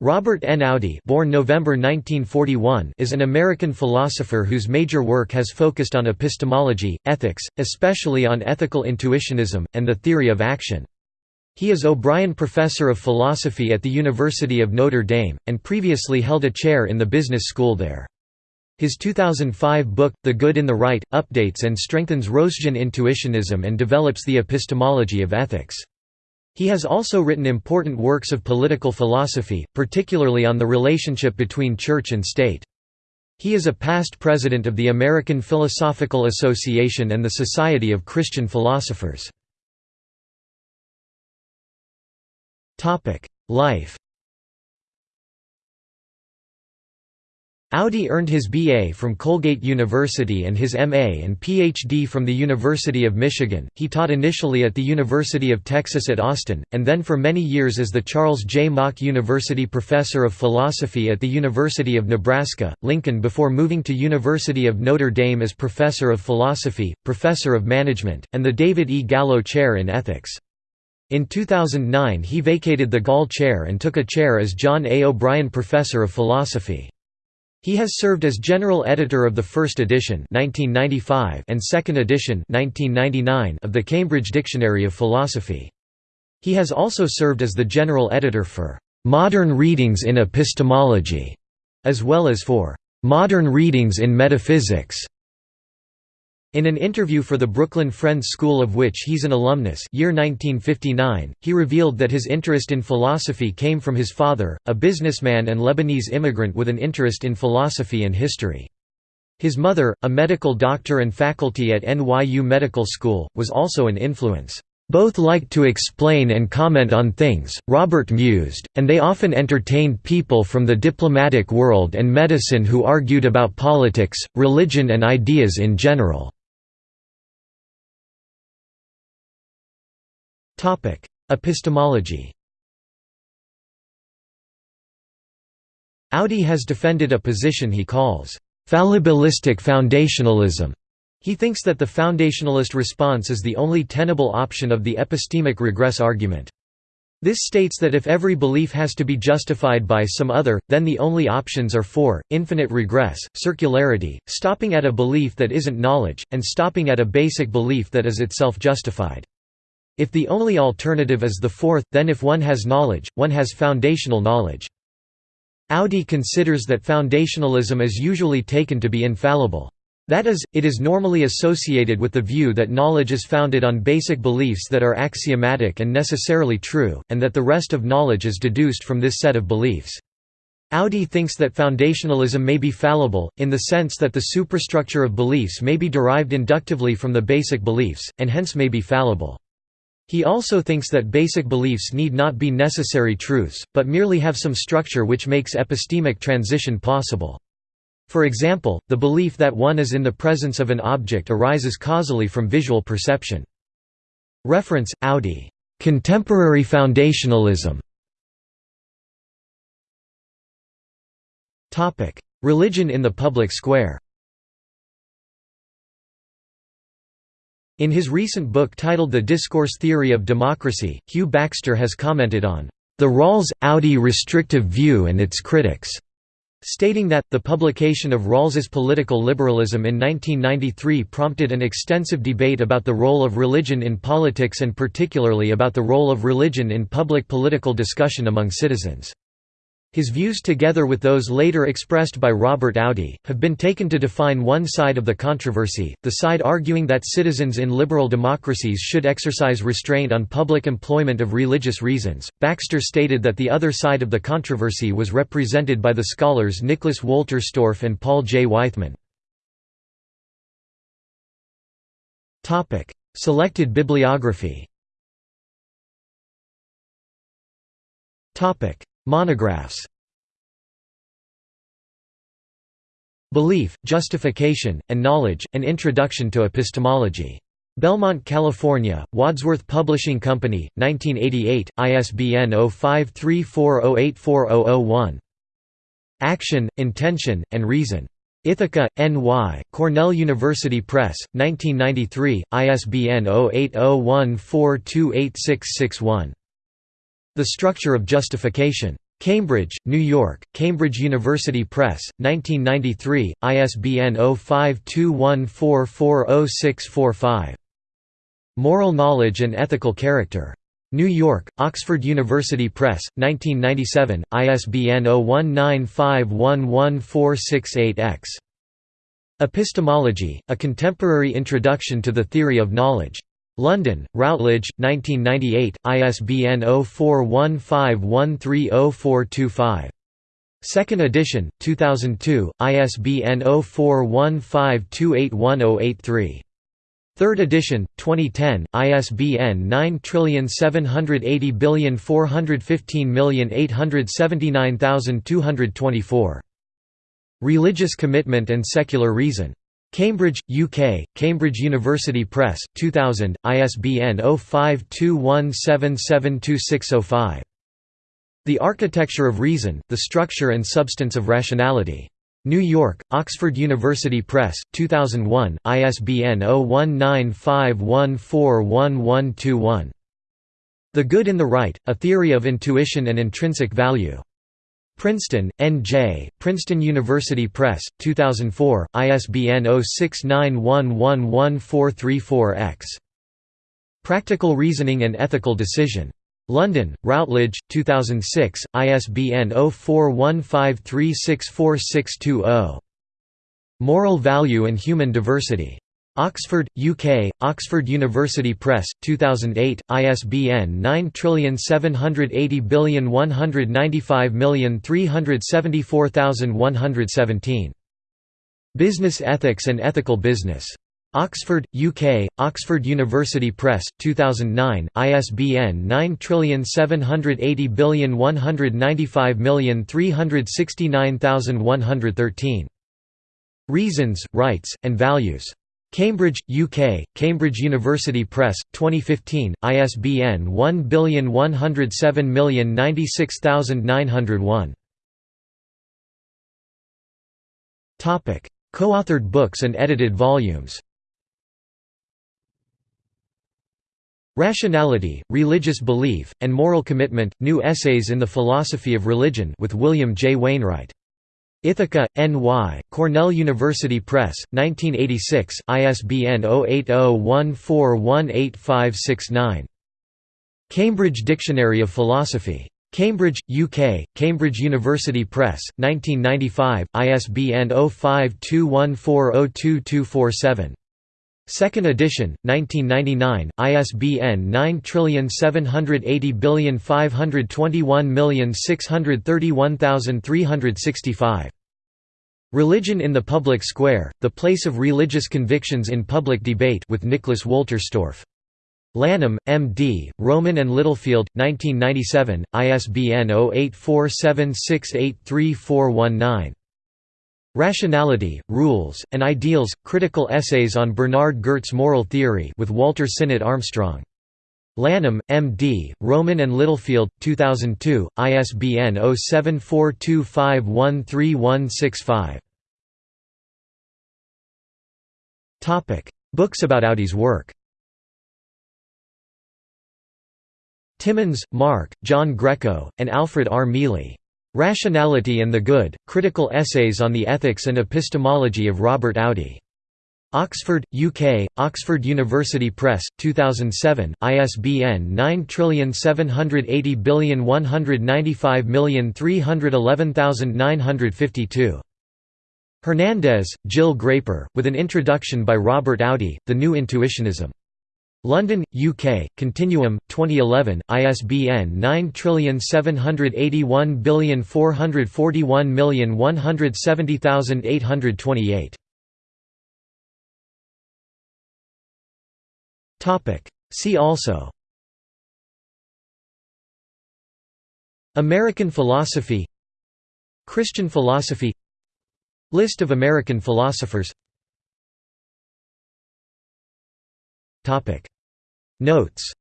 Robert N. Audi born November 1941 is an American philosopher whose major work has focused on epistemology, ethics, especially on ethical intuitionism, and the theory of action. He is O'Brien Professor of Philosophy at the University of Notre Dame, and previously held a chair in the business school there. His 2005 book, The Good in the Right, updates and strengthens Rossian intuitionism and develops the epistemology of ethics. He has also written important works of political philosophy, particularly on the relationship between church and state. He is a past president of the American Philosophical Association and the Society of Christian Philosophers. Life Audi earned his BA from Colgate University and his MA and PhD from the University of Michigan. He taught initially at the University of Texas at Austin, and then for many years as the Charles J. Mach University Professor of Philosophy at the University of Nebraska, Lincoln before moving to University of Notre Dame as Professor of Philosophy, Professor of Management, and the David E. Gallo Chair in Ethics. In 2009 he vacated the Gallo Chair and took a chair as John A. O'Brien Professor of Philosophy. He has served as general editor of the first edition 1995 and second edition 1999 of the Cambridge Dictionary of Philosophy. He has also served as the general editor for Modern Readings in Epistemology, as well as for Modern Readings in Metaphysics. In an interview for the Brooklyn Friends School of which he's an alumnus year 1959, he revealed that his interest in philosophy came from his father, a businessman and Lebanese immigrant with an interest in philosophy and history. His mother, a medical doctor and faculty at NYU Medical School, was also an influence. Both liked to explain and comment on things, Robert mused, and they often entertained people from the diplomatic world and medicine who argued about politics, religion and ideas in general. Topic: Epistemology. Audi has defended a position he calls fallibilistic foundationalism. He thinks that the foundationalist response is the only tenable option of the epistemic regress argument. This states that if every belief has to be justified by some other, then the only options are four, infinite regress, circularity, stopping at a belief that isn't knowledge, and stopping at a basic belief that is itself justified. If the only alternative is the fourth, then if one has knowledge, one has foundational knowledge. Audi considers that foundationalism is usually taken to be infallible. That is, it is normally associated with the view that knowledge is founded on basic beliefs that are axiomatic and necessarily true, and that the rest of knowledge is deduced from this set of beliefs. Audi thinks that foundationalism may be fallible, in the sense that the superstructure of beliefs may be derived inductively from the basic beliefs, and hence may be fallible. He also thinks that basic beliefs need not be necessary truths, but merely have some structure which makes epistemic transition possible. For example, the belief that one is in the presence of an object arises causally from visual perception. Reference, Audi. Contemporary foundationalism Religion in the public square In his recent book titled The Discourse Theory of Democracy, Hugh Baxter has commented on the Rawls-Audi restrictive view and its critics, stating that, the publication of Rawls's political liberalism in 1993 prompted an extensive debate about the role of religion in politics and particularly about the role of religion in public political discussion among citizens. His views together with those later expressed by Robert Audi, have been taken to define one side of the controversy, the side arguing that citizens in liberal democracies should exercise restraint on public employment of religious reasons. Baxter stated that the other side of the controversy was represented by the scholars Nicholas Walter Wolterstorff and Paul J. Weithman. Selected bibliography Monographs Belief, Justification, and Knowledge, An Introduction to Epistemology. Belmont, California, Wadsworth Publishing Company, 1988, ISBN 0534084001. Action, Intention, and Reason. Ithaca, N.Y., Cornell University Press, 1993, ISBN 0801428661. The Structure of Justification. Cambridge, New York, Cambridge University Press, 1993, ISBN 0521440645. Moral Knowledge and Ethical Character. New York, Oxford University Press, 1997, ISBN 0195114668-X. Epistemology, A Contemporary Introduction to the Theory of Knowledge. London, Routledge, 1998, ISBN 0415130425. Second edition, 2002, ISBN 0415281083. Third edition, 2010, ISBN 9780415879224. Religious Commitment and Secular Reason. Cambridge, UK, Cambridge University Press, 2000, ISBN 0521772605. The Architecture of Reason, The Structure and Substance of Rationality. New York, Oxford University Press, 2001, ISBN 0195141121. The Good in the Right, A Theory of Intuition and Intrinsic Value. Princeton, N.J., Princeton University Press, 2004, ISBN 0691111434-X. Practical Reasoning and Ethical Decision. London, Routledge, 2006, ISBN 0415364620. Moral Value and Human Diversity. Oxford, UK, Oxford University Press, 2008, ISBN 9780195374117. Business Ethics and Ethical Business. Oxford, UK, Oxford University Press, 2009, ISBN 9780195369113. Reasons, Rights, and Values. Cambridge, UK, Cambridge University Press, 2015, ISBN 1107096901. Co-authored books and edited volumes Rationality, Religious Belief, and Moral Commitment, New Essays in the Philosophy of Religion with William J. Wainwright. Ithaca, N.Y., Cornell University Press, 1986, ISBN 0801418569. Cambridge Dictionary of Philosophy. Cambridge, UK, Cambridge University Press, 1995, ISBN 0521402247. Second edition, 1999, ISBN 9780521631365. Religion in the Public Square, The Place of Religious Convictions in Public Debate with Nicholas Wolterstorff. Lanham, M.D., Rowman and Littlefield, 1997, ISBN 0847683419. Rationality, Rules, and Ideals – Critical Essays on Bernard Gert's Moral Theory with Walter Sinnott Armstrong. Lanham, M.D., Rowman and Littlefield, 2002, ISBN 0742513165. Books about Audi's work Timmons, Mark, John Greco, and Alfred R. Mele. Rationality and the Good, Critical Essays on the Ethics and Epistemology of Robert Audi. Oxford, UK, Oxford University Press, 2007, ISBN 9780195311952. Hernandez, Jill Graper, with an introduction by Robert Audi, The New Intuitionism. London, UK, Continuum, 2011, ISBN 9781441170828. See also. American philosophy. Christian philosophy. List of American philosophers Notes